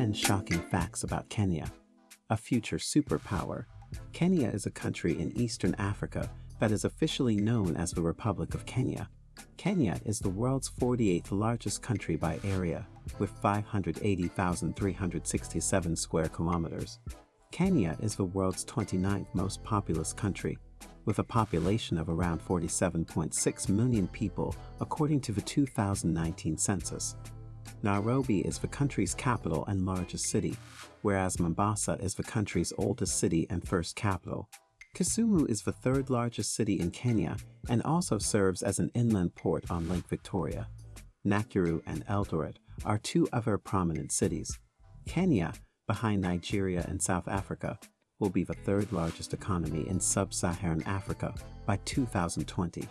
10 shocking facts about Kenya. A future superpower, Kenya is a country in eastern Africa that is officially known as the Republic of Kenya. Kenya is the world's 48th largest country by area, with 580,367 square kilometers. Kenya is the world's 29th most populous country, with a population of around 47.6 million people according to the 2019 census. Nairobi is the country's capital and largest city, whereas Mombasa is the country's oldest city and first capital. Kisumu is the third largest city in Kenya and also serves as an inland port on Lake Victoria. Nakuru and Eldoret are two other prominent cities. Kenya, behind Nigeria and South Africa, will be the third largest economy in sub-Saharan Africa by 2020.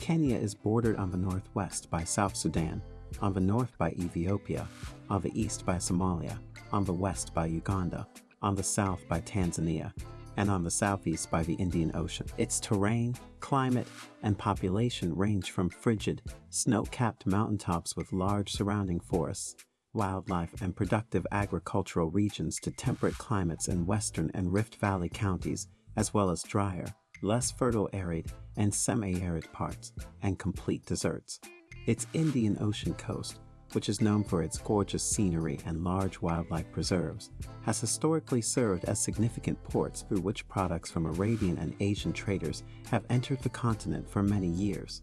Kenya is bordered on the northwest by South Sudan, on the north by Ethiopia, on the east by Somalia, on the west by Uganda, on the south by Tanzania, and on the southeast by the Indian Ocean. Its terrain, climate, and population range from frigid, snow-capped mountaintops with large surrounding forests, wildlife, and productive agricultural regions to temperate climates in western and Rift Valley counties, as well as drier, less fertile arid and semi-arid parts, and complete deserts. Its Indian Ocean coast, which is known for its gorgeous scenery and large wildlife preserves, has historically served as significant ports through which products from Arabian and Asian traders have entered the continent for many years.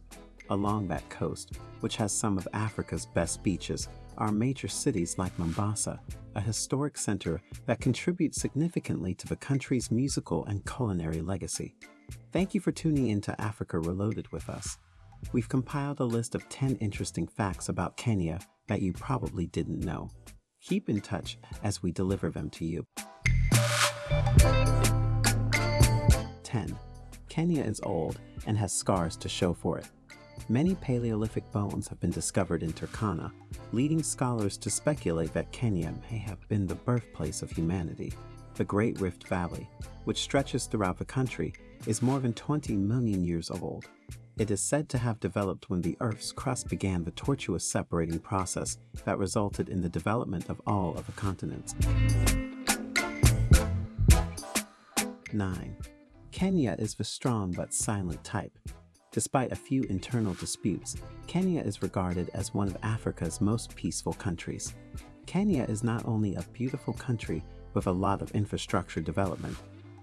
Along that coast, which has some of Africa's best beaches, are major cities like Mombasa, a historic center that contributes significantly to the country's musical and culinary legacy. Thank you for tuning into Africa Reloaded with us. We've compiled a list of 10 interesting facts about Kenya that you probably didn't know. Keep in touch as we deliver them to you. 10. Kenya is old and has scars to show for it. Many Paleolithic bones have been discovered in Turkana, leading scholars to speculate that Kenya may have been the birthplace of humanity. The Great Rift Valley, which stretches throughout the country, is more than 20 million years old. It is said to have developed when the Earth's crust began the tortuous separating process that resulted in the development of all of the continents. 9. Kenya is the strong but silent type. Despite a few internal disputes, Kenya is regarded as one of Africa's most peaceful countries. Kenya is not only a beautiful country with a lot of infrastructure development,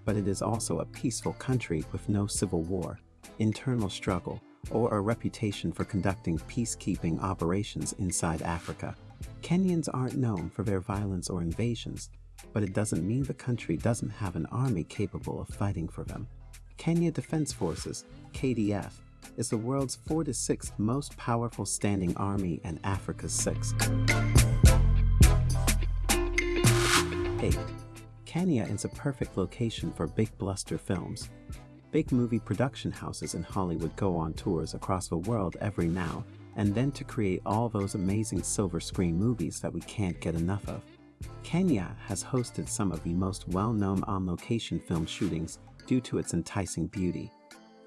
but it is also a peaceful country with no civil war, internal struggle, or a reputation for conducting peacekeeping operations inside Africa. Kenyans aren't known for their violence or invasions, but it doesn't mean the country doesn't have an army capable of fighting for them. Kenya Defense Forces, KDF, is the world's 46th most powerful standing army and Africa's sixth. 8. Kenya is a perfect location for big bluster films. Big movie production houses in Hollywood go on tours across the world every now and then to create all those amazing silver screen movies that we can't get enough of. Kenya has hosted some of the most well-known on-location film shootings due to its enticing beauty.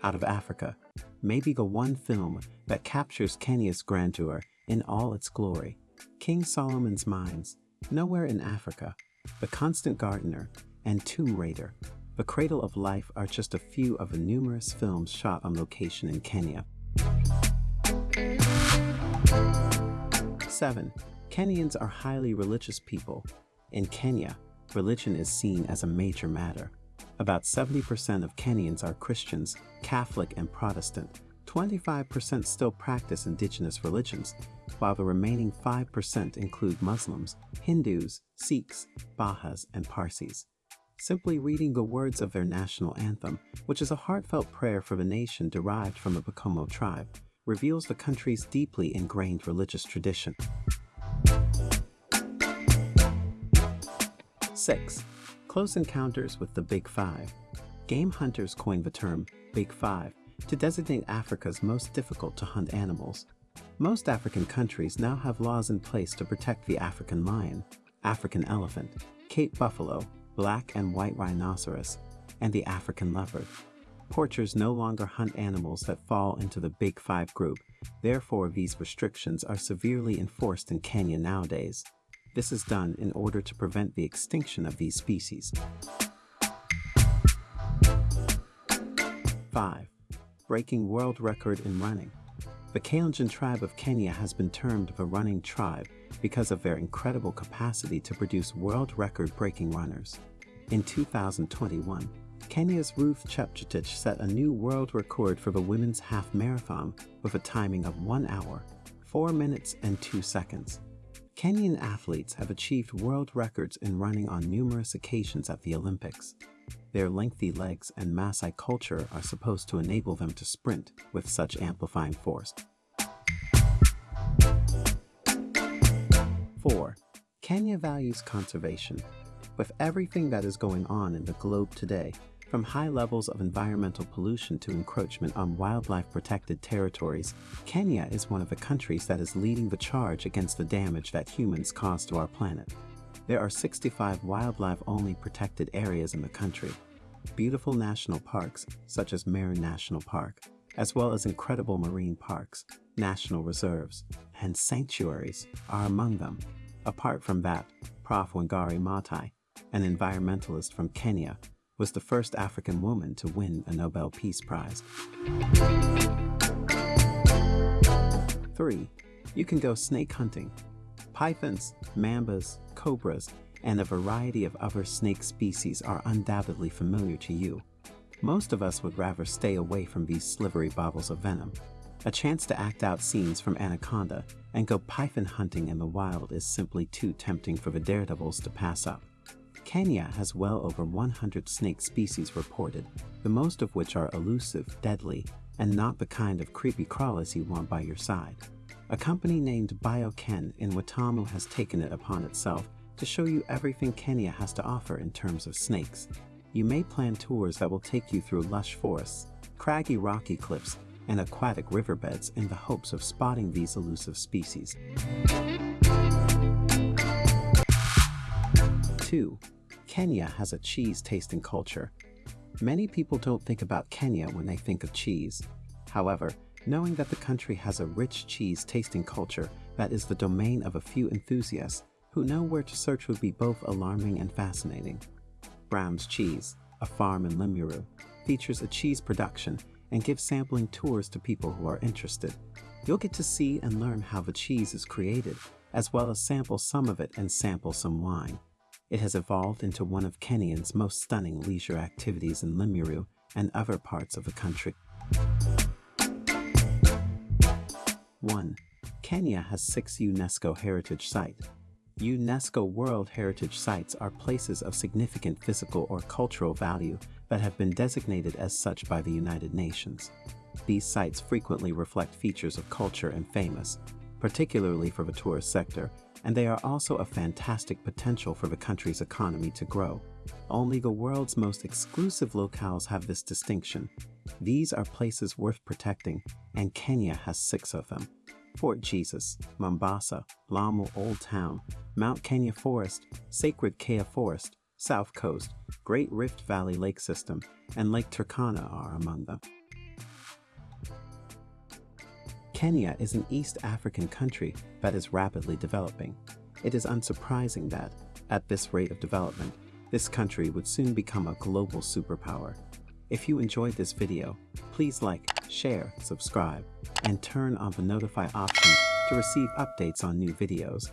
Out of Africa, maybe the one film that captures Kenya's grandeur in all its glory, King Solomon's Mines, Nowhere in Africa, The Constant Gardener, and Tomb Raider, The Cradle of Life are just a few of the numerous films shot on location in Kenya. 7. Kenyans are highly religious people. In Kenya, religion is seen as a major matter. About 70% of Kenyans are Christians, Catholic, and Protestant. 25% still practice indigenous religions, while the remaining 5% include Muslims, Hindus, Sikhs, Bahas, and Parsis. Simply reading the words of their national anthem, which is a heartfelt prayer for the nation derived from the Pokomo tribe, reveals the country's deeply ingrained religious tradition. 6. Close encounters with the Big Five. Game hunters coined the term Big Five to designate Africa's most difficult to hunt animals. Most African countries now have laws in place to protect the African lion, African elephant, Cape buffalo, black and white rhinoceros, and the African leopard. Poachers no longer hunt animals that fall into the Big Five group, therefore these restrictions are severely enforced in Kenya nowadays. This is done in order to prevent the extinction of these species. 5. Breaking world record in running. The Kalenjin tribe of Kenya has been termed the running tribe because of their incredible capacity to produce world record-breaking runners. In 2021, Kenya's Ruth Chepchirchir set a new world record for the women's half marathon with a timing of 1 hour, 4 minutes and 2 seconds. Kenyan athletes have achieved world records in running on numerous occasions at the Olympics. Their lengthy legs and Maasai culture are supposed to enable them to sprint with such amplifying force. 4. Kenya values conservation. With everything that is going on in the globe today, from high levels of environmental pollution to encroachment on wildlife-protected territories, Kenya is one of the countries that is leading the charge against the damage that humans cause to our planet. There are 65 wildlife-only protected areas in the country. Beautiful national parks, such as Meru National Park, as well as incredible marine parks, national reserves, and sanctuaries are among them. Apart from that, Prof. Wangari an environmentalist from Kenya, was the first African woman to win a Nobel Peace Prize. 3. You can go snake hunting. Pythons, mambas, cobras, and a variety of other snake species are undoubtedly familiar to you. Most of us would rather stay away from these slivery bottles of venom. A chance to act out scenes from Anaconda and go python hunting in the wild is simply too tempting for the daredevils to pass up. Kenya has well over 100 snake species reported, the most of which are elusive, deadly, and not the kind of creepy crawlers you want by your side. A company named BioKen in Watamu has taken it upon itself to show you everything Kenya has to offer in terms of snakes. You may plan tours that will take you through lush forests, craggy rocky cliffs, and aquatic riverbeds in the hopes of spotting these elusive species. 2. Kenya has a cheese tasting culture. Many people don't think about Kenya when they think of cheese. However, knowing that the country has a rich cheese tasting culture that is the domain of a few enthusiasts who know where to search would be both alarming and fascinating. Brown's Cheese, a farm in Limuru, features a cheese production and gives sampling tours to people who are interested. You'll get to see and learn how the cheese is created, as well as sample some of it and sample some wine. It has evolved into one of Kenyan's most stunning leisure activities in Limuru and other parts of the country. 1. Kenya has six UNESCO Heritage Sites. UNESCO World Heritage Sites are places of significant physical or cultural value that have been designated as such by the United Nations. These sites frequently reflect features of culture and famous, particularly for the tourist sector, and they are also a fantastic potential for the country's economy to grow. Only the world's most exclusive locales have this distinction. These are places worth protecting, and Kenya has six of them. Fort Jesus, Mombasa, Lamu Old Town, Mount Kenya Forest, Sacred Kaya Forest, South Coast, Great Rift Valley Lake System, and Lake Turkana are among them. Kenya is an East African country that is rapidly developing. It is unsurprising that, at this rate of development, this country would soon become a global superpower. If you enjoyed this video, please like, share, subscribe, and turn on the notify option to receive updates on new videos.